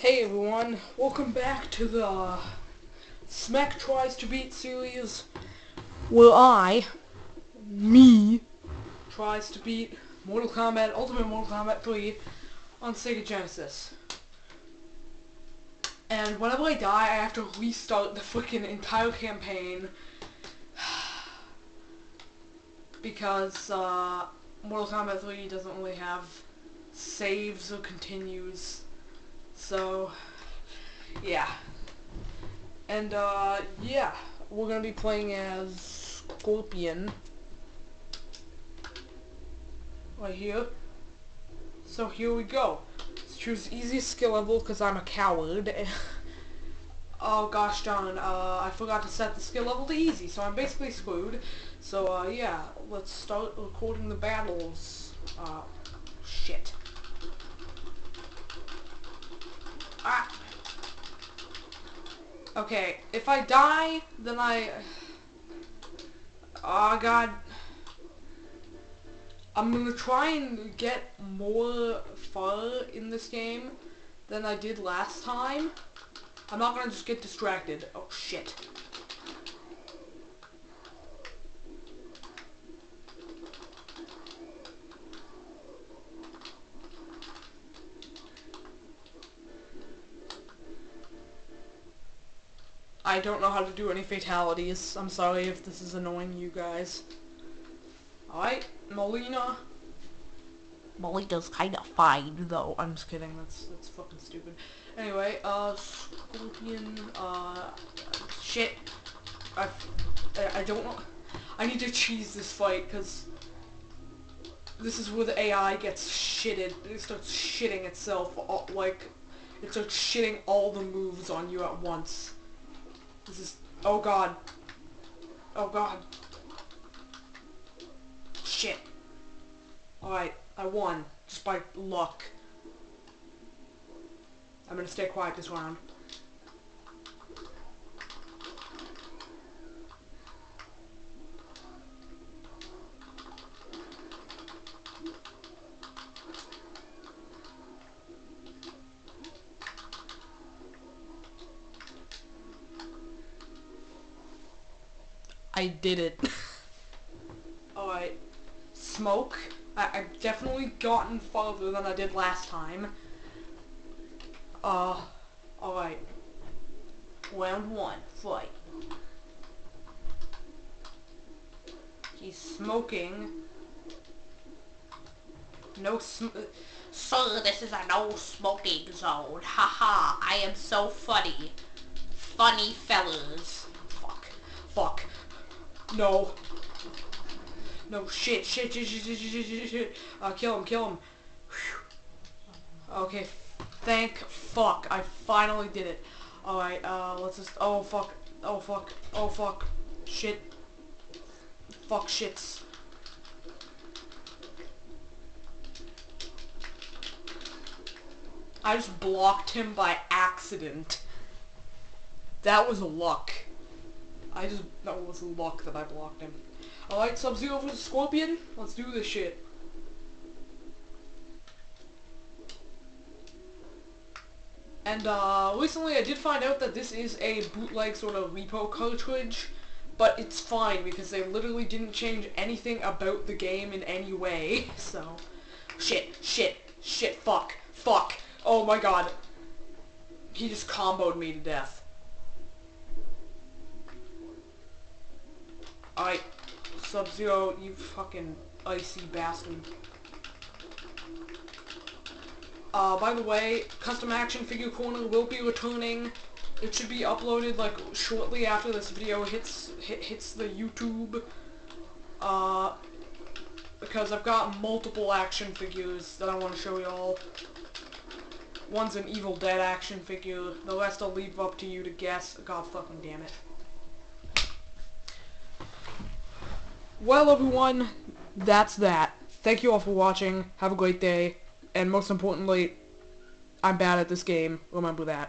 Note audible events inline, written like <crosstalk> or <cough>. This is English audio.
Hey everyone, welcome back to the Smack Tries to Beat series where I, me, tries to beat Mortal Kombat, Ultimate Mortal Kombat 3 on Sega Genesis. And whenever I die, I have to restart the freaking entire campaign <sighs> because uh, Mortal Kombat 3 doesn't really have saves or continues. So, yeah. And, uh, yeah. We're gonna be playing as Scorpion. Right here. So here we go. Let's choose easiest skill level because I'm a coward. <laughs> oh gosh darn, uh, I forgot to set the skill level to easy, so I'm basically screwed. So, uh, yeah, let's start recording the battles. Uh, shit. Ah. Okay, if I die, then I... Oh god. I'm gonna try and get more far in this game than I did last time. I'm not gonna just get distracted. Oh shit. I don't know how to do any fatalities. I'm sorry if this is annoying you guys. Alright, Mileena. Mileena's kinda fine, though. I'm just kidding, that's, that's fucking stupid. Anyway, uh, Scorpion, uh, shit. I, I, don't know. I need to cheese this fight, because this is where the AI gets shitted. It starts shitting itself, all, like, it starts shitting all the moves on you at once. This is... Oh god. Oh god. Shit. Alright, I won. Just by luck. I'm gonna stay quiet this round. I did it. <laughs> Alright. Smoke. I I've definitely gotten farther than I did last time. Uh, alright. Round one, fight. He's smoking. No sm- Sir, this is a no smoking zone. Haha, I am so funny. Funny fellas. Fuck. Fuck. No. No, shit, shit, shit, shit, shit, shit, shit, shit. Uh, kill him, kill him. Whew. Okay, thank fuck. I finally did it. Alright, uh, let's just, oh fuck, oh fuck, oh fuck, shit. Fuck shits. I just blocked him by accident. That was a luck. I just, that was luck that I blocked him. Alright, Sub-Zero vs. Scorpion, let's do this shit. And, uh, recently I did find out that this is a bootleg sort of repro cartridge, but it's fine because they literally didn't change anything about the game in any way, <laughs> so... Shit, shit, shit, fuck, fuck, oh my god. He just comboed me to death. I Sub-Zero, you fucking icy bastard. Uh, by the way, Custom Action Figure Corner will be returning. It should be uploaded, like, shortly after this video hits, hit, hits the YouTube. Uh, because I've got multiple action figures that I want to show y'all. One's an Evil Dead action figure. The rest I'll leave up to you to guess. God fucking damn it. Well, everyone, that's that. Thank you all for watching. Have a great day. And most importantly, I'm bad at this game. Remember that.